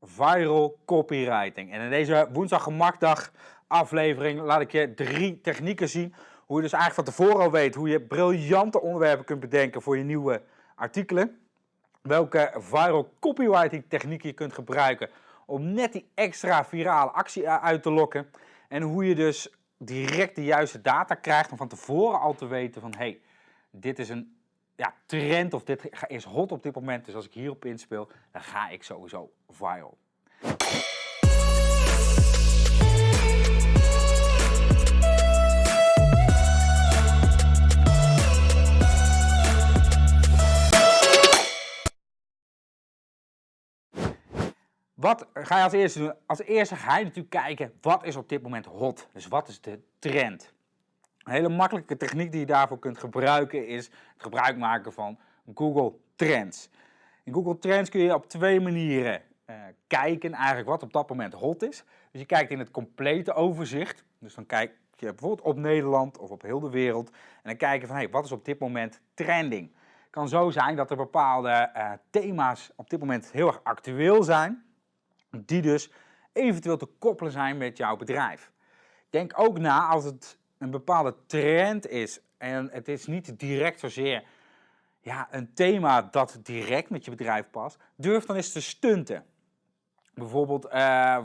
viral copywriting. En in deze woensdag gemakdag aflevering laat ik je drie technieken zien. Hoe je dus eigenlijk van tevoren al weet hoe je briljante onderwerpen kunt bedenken voor je nieuwe artikelen. Welke viral copywriting technieken je kunt gebruiken om net die extra virale actie uit te lokken. En hoe je dus direct de juiste data krijgt om van tevoren al te weten van hey, dit is een ja, trend of dit is hot op dit moment. Dus als ik hierop inspeel, dan ga ik sowieso viral. Wat ga je als eerste doen? Als eerste ga je natuurlijk kijken, wat is op dit moment hot? Dus wat is de trend? Een hele makkelijke techniek die je daarvoor kunt gebruiken is het gebruik maken van Google Trends. In Google Trends kun je op twee manieren uh, kijken eigenlijk wat op dat moment hot is. Dus je kijkt in het complete overzicht. Dus dan kijk je bijvoorbeeld op Nederland of op heel de wereld. En dan kijk je van hey, wat is op dit moment trending. Het kan zo zijn dat er bepaalde uh, thema's op dit moment heel erg actueel zijn. Die dus eventueel te koppelen zijn met jouw bedrijf. Denk ook na als het een bepaalde trend is en het is niet direct zozeer ja, een thema dat direct met je bedrijf past, durf dan eens te stunten. Bijvoorbeeld uh,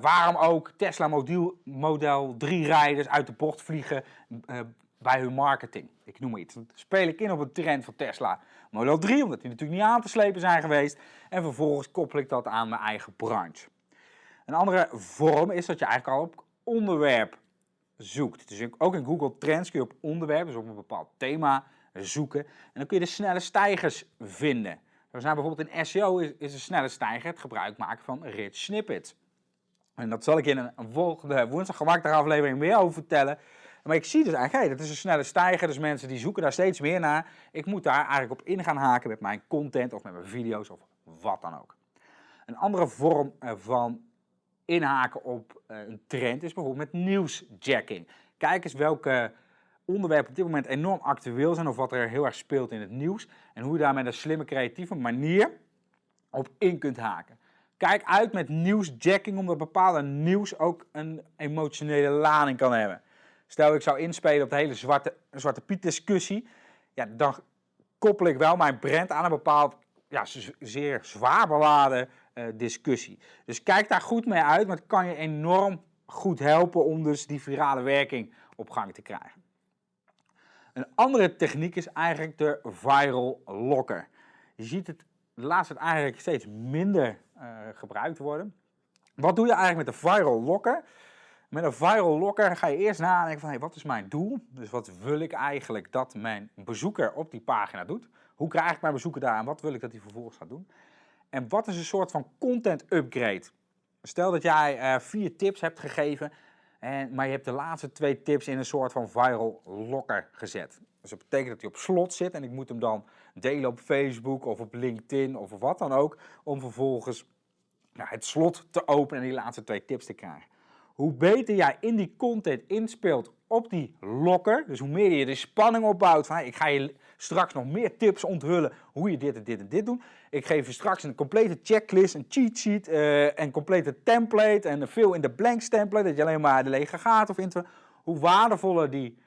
waarom ook Tesla Model, Model 3 rijders uit de bocht vliegen uh, bij hun marketing. Ik noem maar iets. Dan speel ik in op een trend van Tesla Model 3, omdat die natuurlijk niet aan te slepen zijn geweest. En vervolgens koppel ik dat aan mijn eigen branche. Een andere vorm is dat je eigenlijk al op onderwerp zoekt. Dus ook in Google Trends kun je op onderwerp, dus op een bepaald thema zoeken. En dan kun je de snelle stijgers vinden. Dus nou bijvoorbeeld in SEO is, is een snelle stijger het gebruik maken van rich snippets. En dat zal ik in een volgende woensdag gemaakte aflevering meer over vertellen. Maar ik zie dus eigenlijk, dat is een snelle stijger, dus mensen die zoeken daar steeds meer naar. Ik moet daar eigenlijk op in gaan haken met mijn content of met mijn video's of wat dan ook. Een andere vorm van inhaken op eh, een trend is bijvoorbeeld met nieuwsjacking. Kijk eens welke onderwerpen op dit moment enorm actueel zijn of wat er heel erg speelt in het nieuws. En hoe je daar met een slimme creatieve manier op in kunt haken. Kijk uit met nieuwsjacking omdat bepaalde nieuws ook een emotionele lading kan hebben. Stel ik zou inspelen op de hele zwarte, zwarte piet discussie. Ja, dan koppel ik wel mijn brand aan een bepaald ja, zeer zwaar beladen discussie. Dus kijk daar goed mee uit, want het kan je enorm goed helpen om dus die virale werking op gang te krijgen. Een andere techniek is eigenlijk de viral locker. Je ziet het de laatste tijd eigenlijk steeds minder uh, gebruikt worden. Wat doe je eigenlijk met de viral locker? Met een viral locker ga je eerst nadenken van hey, wat is mijn doel? Dus wat wil ik eigenlijk dat mijn bezoeker op die pagina doet? Hoe krijg ik mijn bezoeker daar en wat wil ik dat hij vervolgens gaat doen? En wat is een soort van content upgrade? Stel dat jij uh, vier tips hebt gegeven, en, maar je hebt de laatste twee tips in een soort van viral locker gezet. Dus dat betekent dat hij op slot zit en ik moet hem dan delen op Facebook of op LinkedIn of wat dan ook, om vervolgens nou, het slot te openen en die laatste twee tips te krijgen. Hoe beter jij in die content inspeelt op die locker, dus hoe meer je de spanning opbouwt van ik ga je straks nog meer tips onthullen hoe je dit en dit en dit doet. Ik geef je straks een complete checklist, een cheat sheet, uh, een complete template en veel in de blanks template, dat je alleen maar de lege gaat of invult. Hoe waardevoller die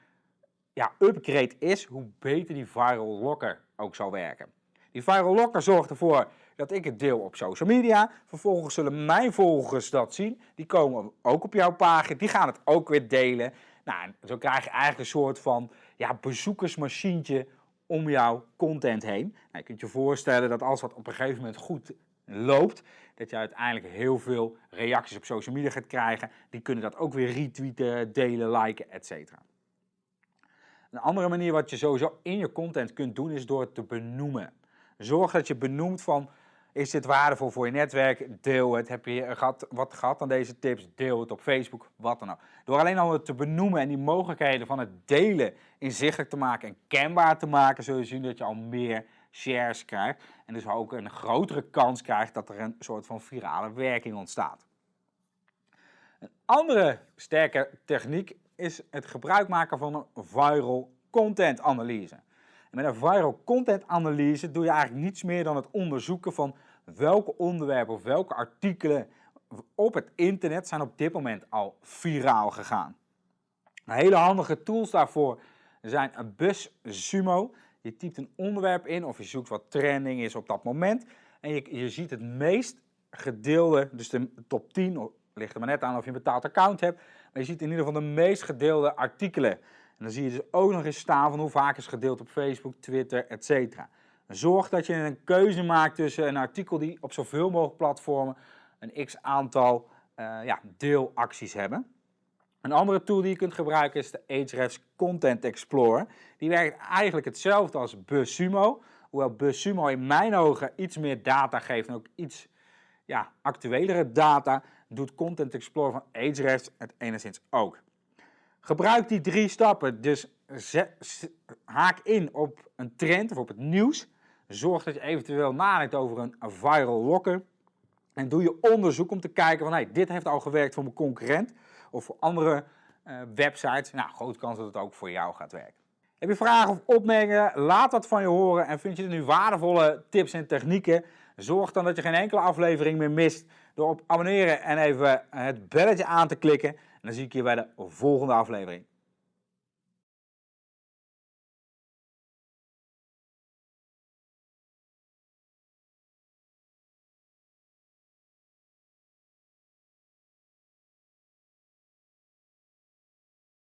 ja, upgrade is, hoe beter die viral locker ook zal werken. Die viral locker zorgt ervoor dat ik het deel op social media. Vervolgens zullen mijn volgers dat zien. Die komen ook op jouw pagina. Die gaan het ook weer delen. Nou, zo krijg je eigenlijk een soort van ja, bezoekersmachientje om jouw content heen. Nou, je kunt je voorstellen dat als dat op een gegeven moment goed loopt, dat je uiteindelijk heel veel reacties op social media gaat krijgen. Die kunnen dat ook weer retweeten, delen, liken, etc. Een andere manier wat je sowieso in je content kunt doen is door het te benoemen. Zorg dat je benoemt van is dit waardevol voor je netwerk? Deel het. Heb je gehad, wat gehad aan deze tips? Deel het op Facebook, wat dan ook. Door alleen al het te benoemen en die mogelijkheden van het delen inzichtelijk te maken en kenbaar te maken, zul je zien dat je al meer shares krijgt. En dus ook een grotere kans krijgt dat er een soort van virale werking ontstaat. Een andere sterke techniek is het gebruik maken van een viral content analyse. En met een viral content analyse doe je eigenlijk niets meer dan het onderzoeken van welke onderwerpen of welke artikelen op het internet zijn op dit moment al viraal gegaan. Hele handige tools daarvoor zijn BuzzSumo. Je typt een onderwerp in of je zoekt wat trending is op dat moment. En je, je ziet het meest gedeelde, dus de top 10, ligt er maar net aan of je een betaald account hebt. Maar je ziet in ieder geval de meest gedeelde artikelen. En dan zie je dus ook nog eens staan van hoe vaak is gedeeld op Facebook, Twitter, etc. Zorg dat je een keuze maakt tussen een artikel die op zoveel mogelijk platformen een x aantal uh, ja, deelacties hebben. Een andere tool die je kunt gebruiken is de Ahrefs Content Explorer. Die werkt eigenlijk hetzelfde als BuzzSumo. Hoewel BuzzSumo in mijn ogen iets meer data geeft en ook iets ja, actuelere data, doet Content Explorer van Ahrefs het enigszins ook. Gebruik die drie stappen, dus haak in op een trend of op het nieuws. Zorg dat je eventueel nadenkt over een viral locker. En doe je onderzoek om te kijken van hey, dit heeft al gewerkt voor mijn concurrent of voor andere uh, websites. Nou, grote kans dat het ook voor jou gaat werken. Heb je vragen of opmerkingen? Laat dat van je horen. En vind je er nu waardevolle tips en technieken? Zorg dan dat je geen enkele aflevering meer mist door op abonneren en even het belletje aan te klikken. En dan zie ik je bij de volgende aflevering.